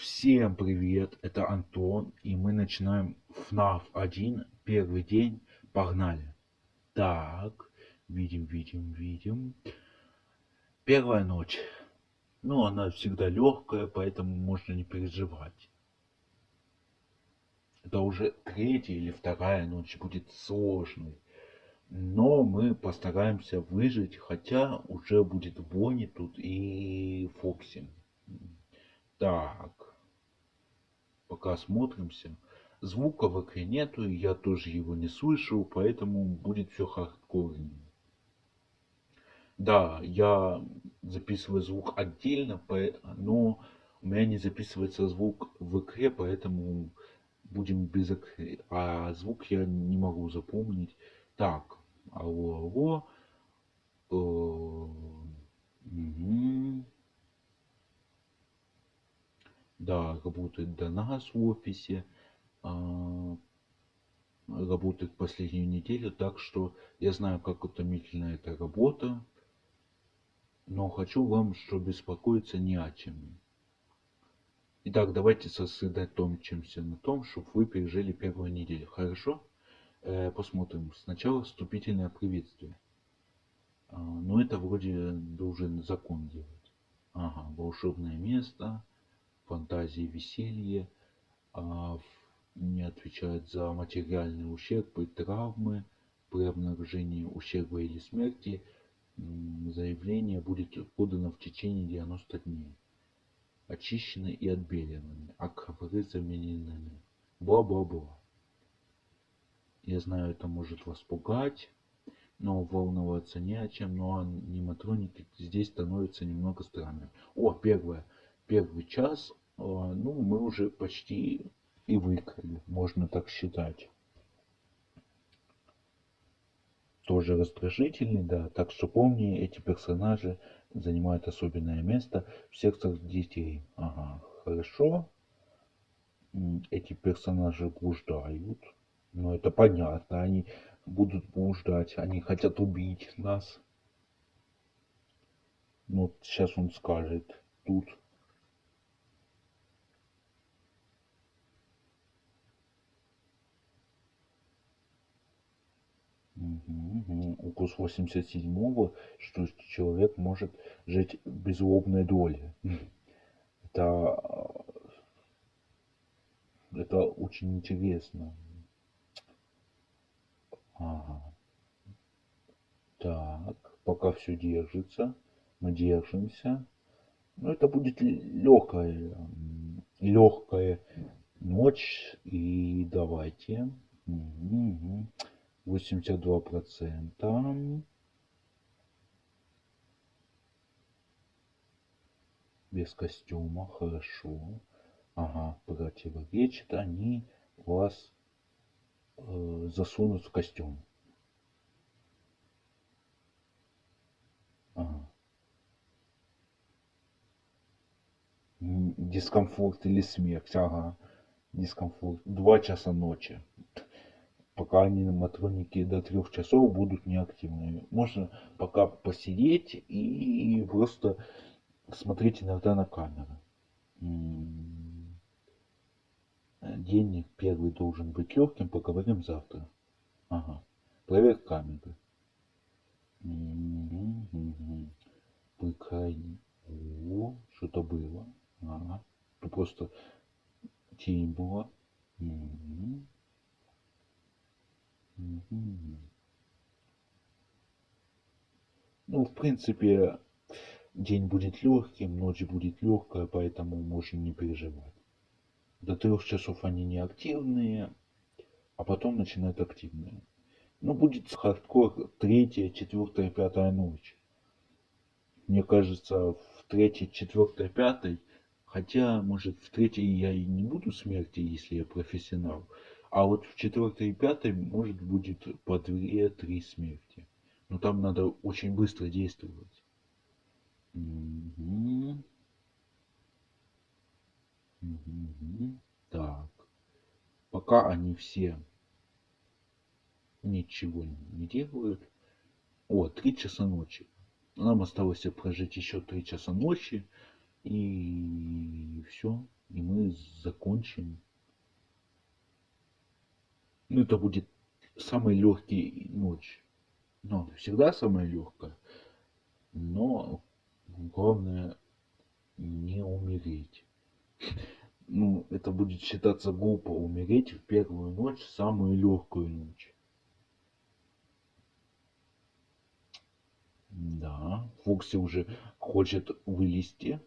Всем привет, это Антон, и мы начинаем FNAF 1, первый день, погнали. Так, видим, видим, видим. Первая ночь. Ну, она всегда легкая, поэтому можно не переживать. Это уже третья или вторая ночь будет сложной. Но мы постараемся выжить, хотя уже будет Бонни тут и Фокси. Так. Пока смотримся. Звука в игре нету, и я тоже его не слышу, поэтому будет все хардкорнее. Да, я записываю звук отдельно, но у меня не записывается звук в игре, поэтому будем без игры. А звук я не могу запомнить. Так, алло, алло. Да, работает до нас в офисе. Работает последнюю неделю, так что я знаю, как утомительна эта работа. Но хочу вам, что беспокоиться не о чем. Итак, давайте сосредоточимся на том, чтобы вы пережили первую неделю. Хорошо? Э, посмотрим. Сначала вступительное приветствие. А, ну, это вроде должен закон делать. Ага, волшебное место фантазии веселье, а не отвечает за материальный ущерб и травмы при обнаружении ущерба или смерти. Заявление будет подано в течение 90 дней. Очищены и отбелены, а ковры заменены. Бла-бла-бла. Я знаю, это может вас пугать, но волноваться не о чем, но аниматроники здесь становятся немного странными. О, первое. Первый час ну, мы уже почти и выиграли, можно так считать. Тоже раздражительный, да. Так что помни, эти персонажи занимают особенное место в сердцах детей. Ага, хорошо. Эти персонажи блуждают. Ну, это понятно, они будут блуждать, они хотят убить нас. Ну, сейчас он скажет, тут укус 87 что человек может жить без злобной доли. Это, это очень интересно. Ага. Так, пока все держится, мы держимся. Ну, это будет легкая, легкая ночь. И давайте. Угу восемьдесят два процента. Без костюма хорошо. Ага противоречит они вас э, засунут в костюм. Ага. дискомфорт или смерть ага. Дискомфорт. Два часа ночи пока аниматроники до трех часов будут неактивными. Можно пока посидеть и просто смотреть иногда на камеры. День первый должен быть легким, поговорим завтра. Ага. Проверь камеры. Прикрайни. О, что-то было. Ага. Просто тень была. Угу. Ну, в принципе, день будет легким, ночь будет легкая, поэтому можно не переживать. До трех часов они не активные, а потом начинают активные. Ну, будет хардкор третья, четвертая, пятая ночь. Мне кажется, в третьей, четвертой, пятой, хотя, может, в третьей я и не буду смерти, если я профессионал, а вот в четвертой и пятой может будет по две-три смерти. Но там надо очень быстро действовать. Угу. Угу. Так. Пока они все ничего не делают. О, три часа ночи. Нам осталось прожить еще три часа ночи. И все. и мы закончим. Ну, это будет самый легкий ночь. Ну, всегда самая легкая. Но главное не умереть. Ну, это будет считаться глупо умереть в первую ночь, самую легкую ночь. Да, Фокси уже хочет вылезти.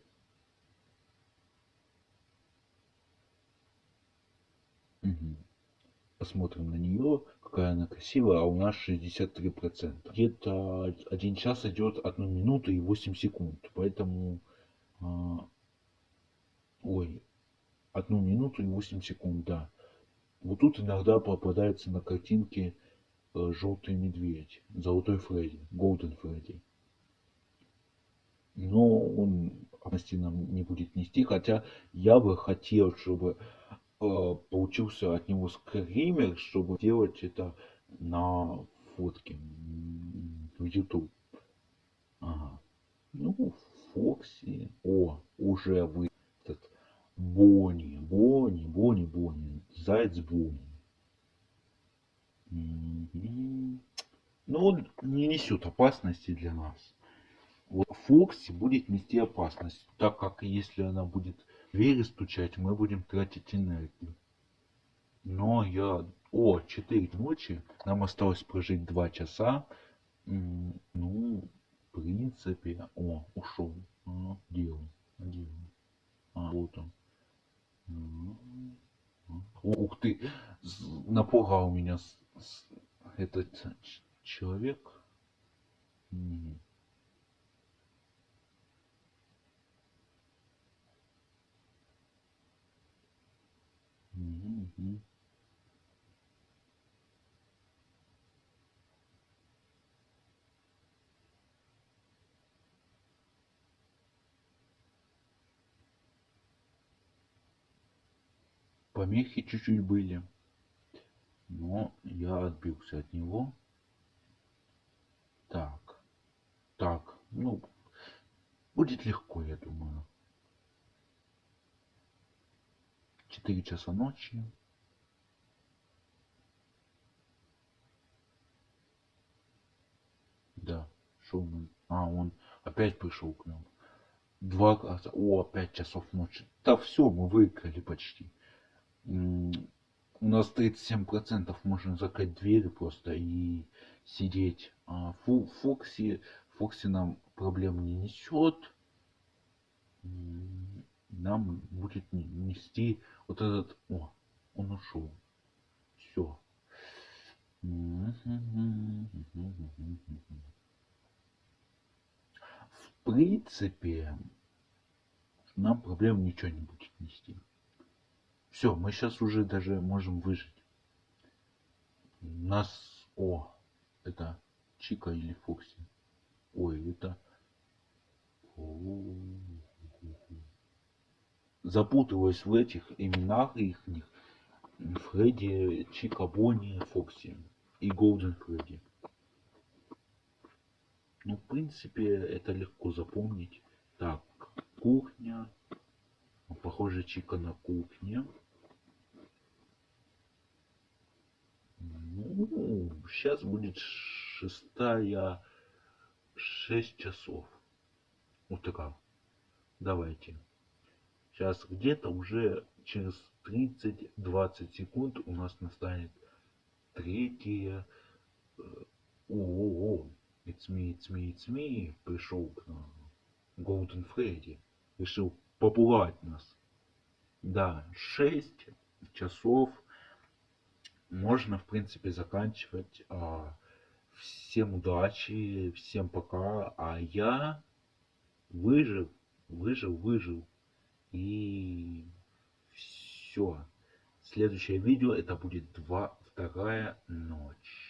Посмотрим на нее, какая она красивая, а у нас 63%. Где-то один час идет одну минуту и 8 секунд, поэтому... А, ой, одну минуту и 8 секунд, да. Вот тут иногда попадается на картинке Э, желтый медведь, золотой Фредди, Голден Фредди. Но он опасности нам не будет нести, хотя я бы хотел, чтобы э, получился от него скример, чтобы делать это на фотке в YouTube. Ага. Ну, Фокси. О, уже вы этот Бонни, Бонни, Бонни, Бонни, Заяц Бонни. Ну, он не несет опасности для нас. Вот Фокси будет нести опасность, так как если она будет двери стучать, мы будем тратить энергию. Но я... О, 4 ночи. Нам осталось прожить 2 часа. Ну, в принципе... О, ушел. А, он? Где он? А, вот он. Ух ты, напугал меня этот человек. Угу. Помехи чуть-чуть были но я отбился от него. Так, так, ну, будет легко, я думаю. 4 часа ночи. Да, Шоумен. А, он опять пришел к нам. Два раза. О, пять часов ночи. Да все, мы выиграли почти у нас 37% можно закрыть двери просто и сидеть. А Фу, Фокси, Фокси нам проблем не несет. Нам будет нести вот этот... О, он ушел. Все. В принципе, нам проблем ничего не будет нести. Все, мы сейчас уже даже можем выжить. Нас... О, это Чика или Фокси. Ой, это... Запутываюсь в этих именах их. Фредди, Чика, Бонни, Фокси и Голден Фредди. Ну, в принципе, это легко запомнить. Так, кухня. Похоже, Чика на кухне. Ну, сейчас будет шестая, шесть часов. Вот такая. Давайте. Сейчас где-то уже через 30-20 секунд у нас настанет третья. О, it's me, it's me, it's me. Пришел к нам. Голден Фредди. Решил попугать нас. Да, 6 часов можно, в принципе, заканчивать. А, всем удачи, всем пока. А я выжил, выжил, выжил. И все. Следующее видео это будет два, вторая ночь.